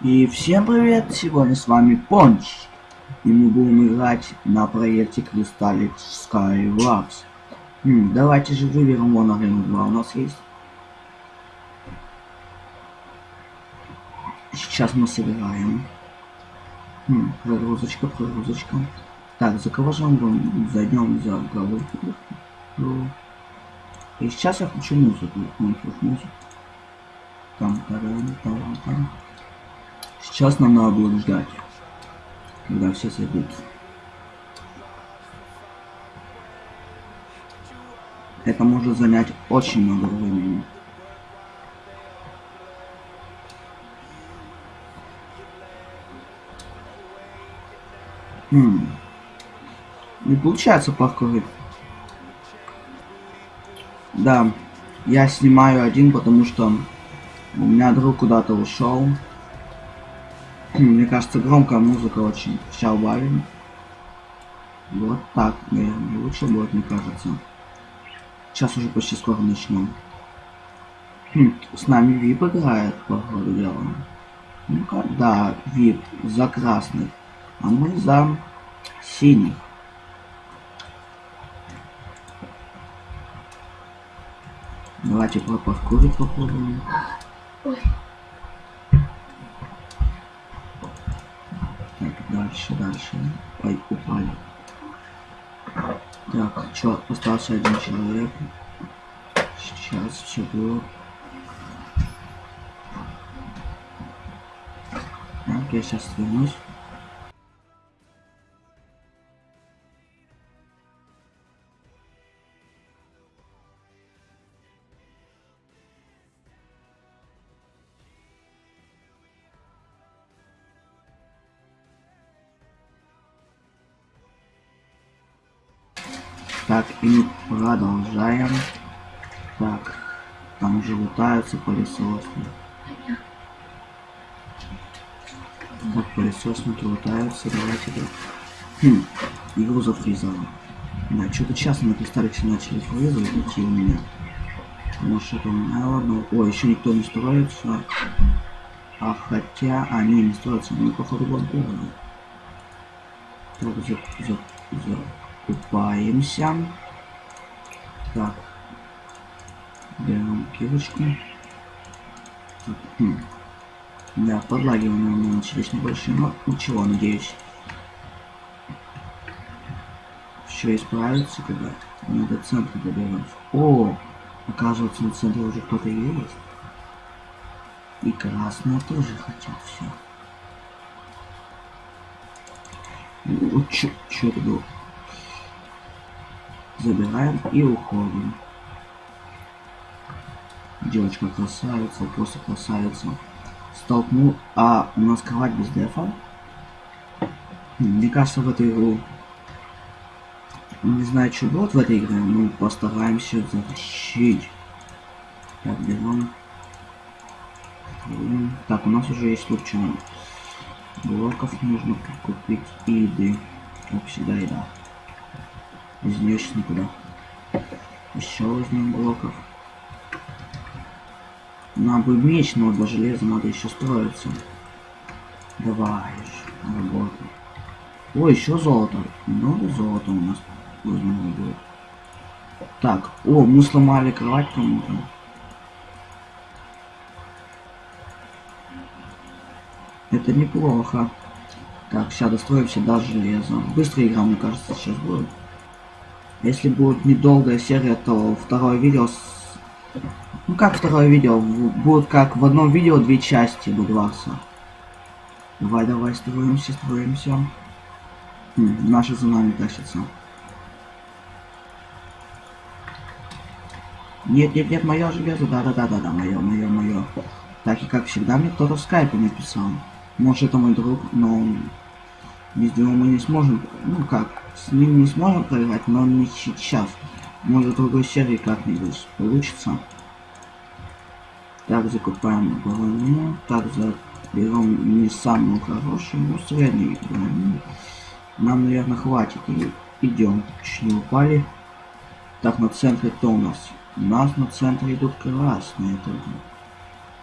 И всем привет! Сегодня с вами Понч. И мы будем играть на проекте Crystallic Skylabs. Хм, давайте же выберем вон арену 2 у нас есть. Сейчас мы собираем. Хм, прогрузочка, прогрузочка. Так, за кого же мы зайдем за головку? И сейчас я хочу музыку. музыку. Там, там, там, там. Сейчас нам надо будет ждать, когда все зайдут. Это может занять очень много времени. Хм. Не получается паркурить. Да, я снимаю один, потому что у меня друг куда-то ушел. Мне кажется, громкая музыка очень. Сейчас убавим. Вот так, наверное, лучше будет, мне кажется. Сейчас уже почти скоро начнем. Хм, с нами ВИП играет, по ходу дела. Ну-ка, да, ВИП за красных, а мы за синих. Давайте про паркурить попробуем. Ой. Дальше, дальше. Ой, упали. Так, что, остался один человек. Сейчас все будет. Так, я сейчас вернусь. Так, и продолжаем. Так, там уже лутаются пылесосы. Так, пылесосники лутаются, давайте так. Хм, игру зафризало. Да, что-то часто на кристаллике начали фризовать идти у меня. Может это у меня, ладно. О, еще никто не строится. А хотя, они не строятся, они походу возможно. Так, за, за, за. Купаемся. Так. Берем кирочку. Хм. Да, подлагивания у меня начались небольшие, но ничего, надеюсь. Все исправится, когда мы до центра доберемся. О, оказывается, на центре уже кто-то есть. И красные тоже хотят все. Ну, чё, чё это было? Забираем и уходим. Девочка красавица, просто красавица. Столкнул. А, у нас кровать без дефа. Мне кажется, в эту игру... Не знаю, что будет в этой игре, но постараемся затащить. Так, берем. Так, у нас уже есть лучше блоков нужно купить и еды. Как всегда, еда. Нее сейчас никуда. Еще возьмем блоков. Нам бы меч, но для железа надо еще строиться. Давай, работай. Ой, еще золото. Много золота у нас возьмем будет. Так, о, мы сломали кровать кому-то. Это неплохо. Так, сейчас достроимся до железа. Быстрая игра, мне кажется, сейчас будет. Если будет недолгая серия, то второе видео... С... Ну как второе видео? Будет как в одном видео две части будваться. Давай, давай, строимся, строимся. Хм, наши за нами тащатся. Нет, нет, нет, мое железо, да-да-да-да-да, мое, мое, мое. Так и как всегда мне кто-то в скайпе написал. Может это мой друг, но без него мы не сможем, ну как, с ним не сможем проиграть, но не сейчас. Может в другой серии как-нибудь получится. Так, закупаем броню. Так, берем не самую хорошую, но среднюю броню. Нам, наверное, хватит. И идем. Чуть не упали. Так, на центре кто у нас? У нас на центре идут красные. Это...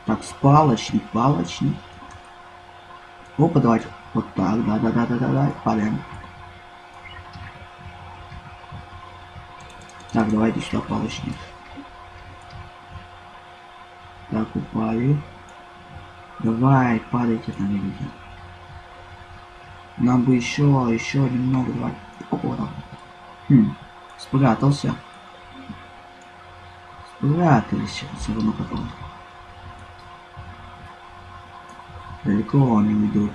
Так, с палочник, палочник. Опа, давайте. Вот так, да-да-да-да-да, падаем. Так, давайте сюда палочник. Так, упали. Давай, падайте там, люди. Нам бы еще, еще немного, давай. Опа. Хм, спрятался. Спрятались все равно потом. Далеко они уйдут.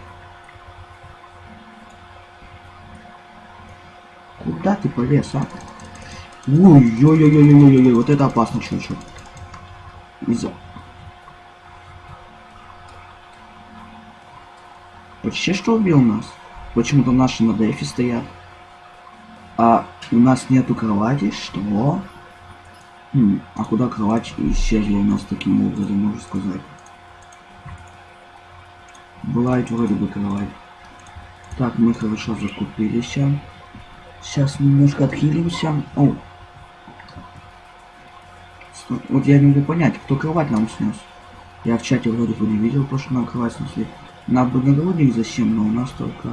Куда ты полез, а? Ой-ой-ой-ой-ой-ой, вот это опасно, чувачок. Из-за... Почти что убил нас. Почему-то наши на дефе стоят. А у нас нету кровати, что? Хм, а куда кровать исчезла у нас таким образом, можно сказать? Была ведь вроде бы кровать. Так, мы хорошо закупились. Сейчас немножко отхилимся. О, вот я не могу понять, кто кровать нам снес. Я в чате вроде бы не видел, то, что нам кровать снесли. Нам бы нагрудник зачем, но у нас только...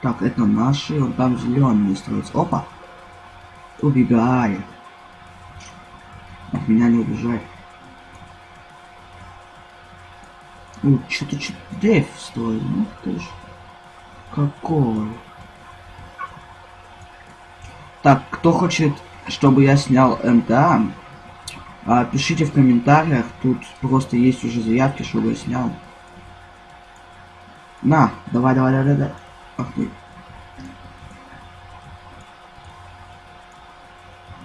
Так, это наши, он там зеленый строится. Опа! Убегает. От меня не убежать. Ну, что-то что Дэйв строит. Ну ты ж. Какой. Так, кто хочет чтобы я снял МТА, а, пишите в комментариях, тут просто есть уже заявки, чтобы я снял. На, давай, давай, давай, давай. Ах ты.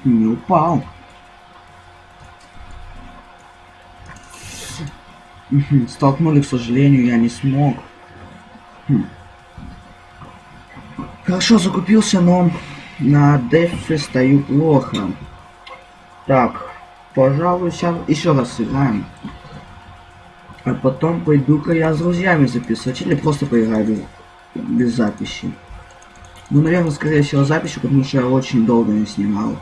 Не упал. Столкнули, к сожалению, я не смог. Хм. Хорошо закупился, но на дефе стою плохо. Так, пожалуй, сейчас еще раз сыграем. А потом пойду-ка я с друзьями записывать или просто поиграю без записи. Ну, наверное, скорее всего, записи, потому что я очень долго не снимал.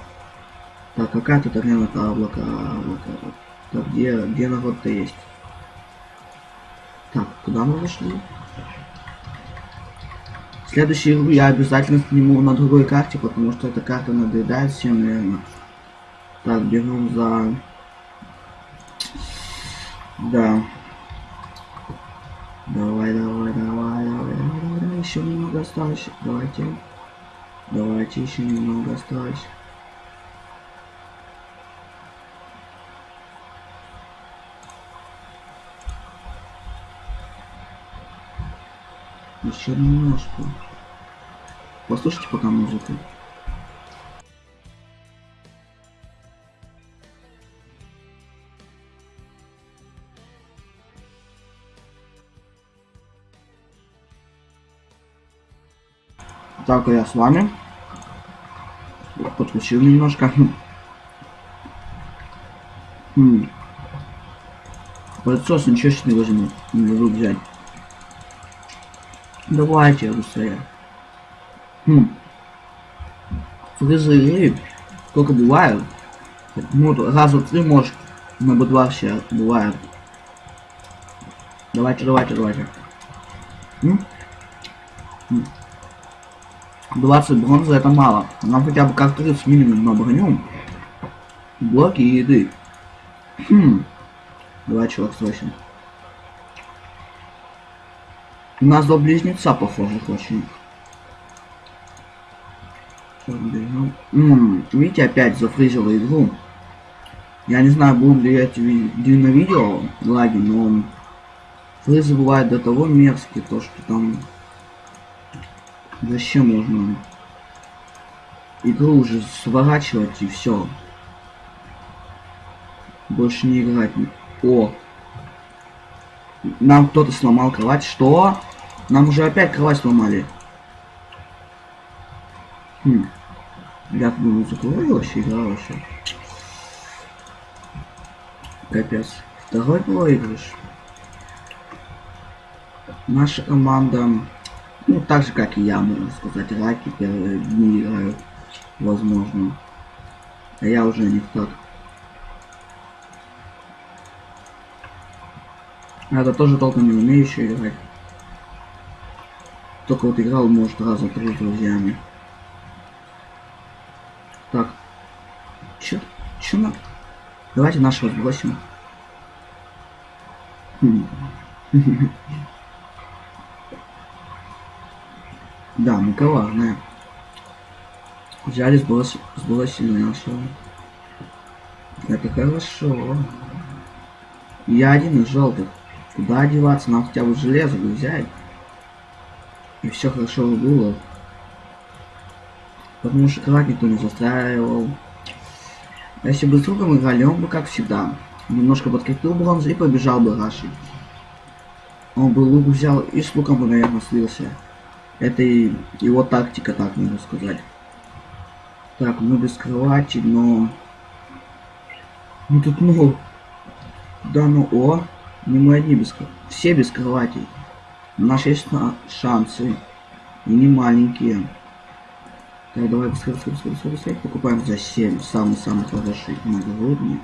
Так, какая тут арена облака, облака. Так, где, где народ-то есть? Так, куда мы зашли? Следующую игру я обязательно сниму на другой карте, потому что эта карта надоедает всем, наверное. Так, бегу за... Да. Давай, давай, давай, давай, давай, давай, еще немного осталось. Давайте. Давайте еще немного осталось. Еще немножко. Послушайте пока музыку. Так, я с вами. Подключил немножко. Хм. Пылесос ничего не возьму. Не могу взять. Давайте быстрее. Хм. Фризы сколько бывают? Ну, раза три может. На бы два все бывает. Давайте, давайте, давайте. М? 20 бронзы это мало. Нам хотя бы как 30 минимум на броню. Блоки и еды. Хм. Давай, чувак, срочно. У нас два близнеца похожих очень. Видите, опять зафризила игру. Я не знаю, будут ли эти на видео лаги, но фризы бывают до того мерзкие, то что там зачем можно игру уже сворачивать и все. Больше не играть. О, нам кто-то сломал кровать. Что? Нам уже опять кровать сломали. Хм. Я думаю, вообще игра вообще. Капец. Второй проигрыш. Наша команда, ну так же как и я, можно сказать, раки первые дни играют, возможно. А я уже не так. Это тоже толком не умеющий играть. Только вот играл, может, раза три с друзьями. Так. Чё? Чё на... Давайте нашего сбросим. Да, мы коварные. Взяли, сброс... сбросили нашего. Это хорошо. Я один из желтых. Куда одеваться? Нам хотя бы железо бы взять. И все хорошо было. Потому что кровать никто не застраивал. А если бы с другом играли, он бы как всегда. Немножко подкрепил бронзу и побежал бы рашить. Он бы лук взял и с луком бы, наверное, слился. Это и его тактика, так можно сказать. Так, мы без кровати, но... Ну тут ну... Да ну о, не мы одни без Все без кровати. Наши есть шансы. И не маленькие. Так, давай быстрее, быстрее, быстрее, быстрее, быстрее. Покупаем за 7. Самый-самый хороший нагрудник.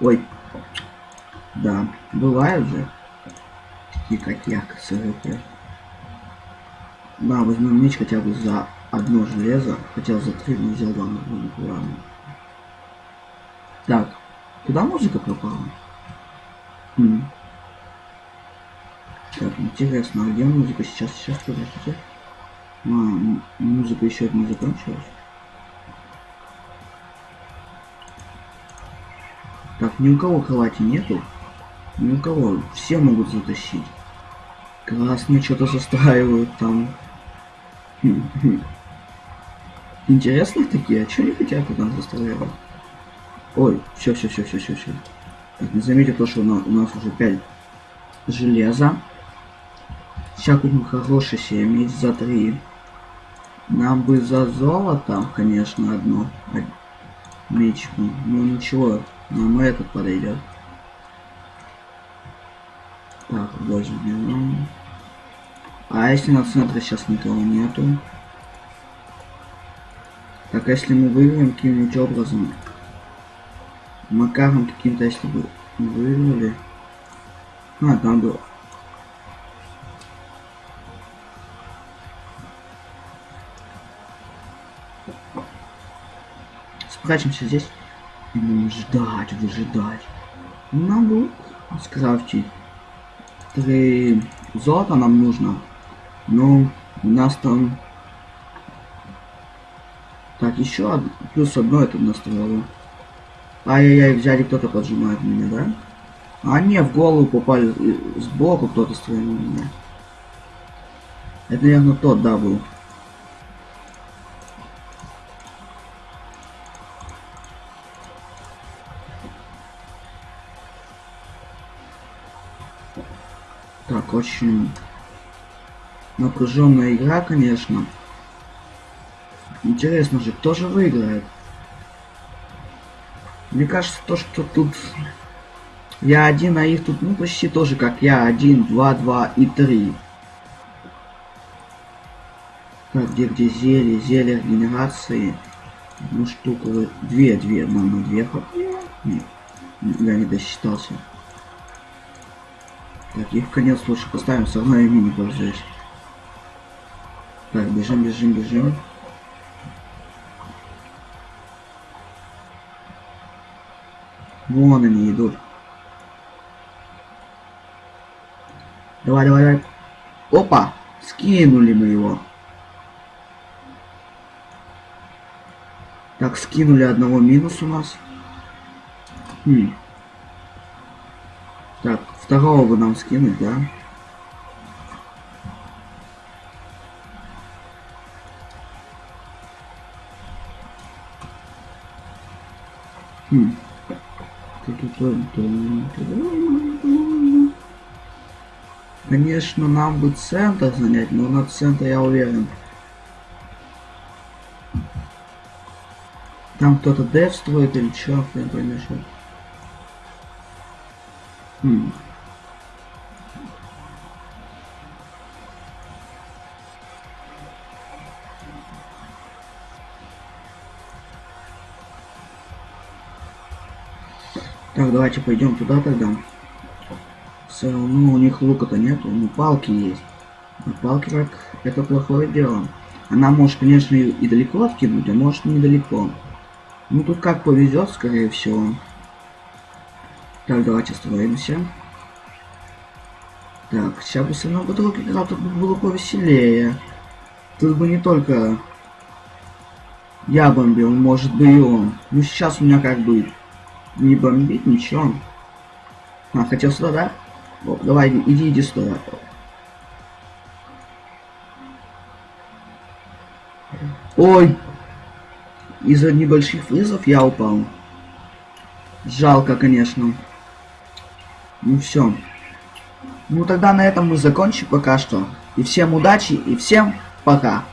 Ой. Да, бывают же. Такие как я, КСРП. Да, возьмем меч хотя бы за одно железо. Хотел за три, не взял два нагрудника. Ладно. Так, куда музыка пропала? Хм. Так, интересно, а где музыка сейчас? Сейчас, подождите. А, музыка еще не закончилась. Так, ни у кого кровати нету. Ни у кого. Все могут затащить. Красные что-то застраивают там. Интересные такие, а что не хотят там застраивать? Ой, все, все, все, все, все, все. Так, не заметьте то, что у нас уже 5 железа. Сейчас купим хороший меч за 3. Нам бы за золото, конечно, одно мечку. Ну ничего, нам этот подойдет. Так, возьмем. А если на центре сейчас никого нету? Так, а если мы выиграем каким-нибудь образом? Макаром каким-то, если бы выиграли. А, там было. Спрячемся здесь. Будем ждать, выжидать. Нам будет скрафтить. Три золота нам нужно. Но у нас там... Так, еще од... плюс одно это настроило. Ай-яй-яй, взяли кто-то поджимает меня, да? А не, в голову попали сбоку кто-то стрельнул меня. Это, наверное, тот, да, был. Очень напряженная игра, конечно. Интересно же, кто же выиграет? Мне кажется, то, что тут я один, а их тут, ну, почти тоже, как я. Один, два, два и три. Так, где, где зелье, зелье генерации. Ну, штука, две, две, мама, две. Нет, я не досчитался. Так, их в конец лучше поставим, все равно ими не пользуюсь. Так, бежим, бежим, бежим. Вон они идут. Давай, давай, давай. Опа! Скинули мы его. Так, скинули одного минус у нас. Хм. Второго бы нам скинуть, да? Хм. Конечно, нам бы центр занять, но на центр я уверен. Там кто-то дев строит или чё, хрен поймешь. Хм. Так, давайте пойдем туда тогда. Все равно у них лука-то нету, ну палки есть. А палки как это плохое дело. Она может, конечно, и, далеко откинуть, а может недалеко. Ну тут как повезет, скорее всего. Так, давайте строимся. Так, сейчас бы все равно друг играл, тут бы было повеселее. Тут бы не только я бомбил, может бы и он. Ну сейчас у меня как бы не бомбить ничего. А, хотел сюда, да? О, давай, иди, иди сюда. Ой! Из-за небольших вызов я упал. Жалко, конечно. Ну все. Ну тогда на этом мы закончим пока что. И всем удачи, и всем пока.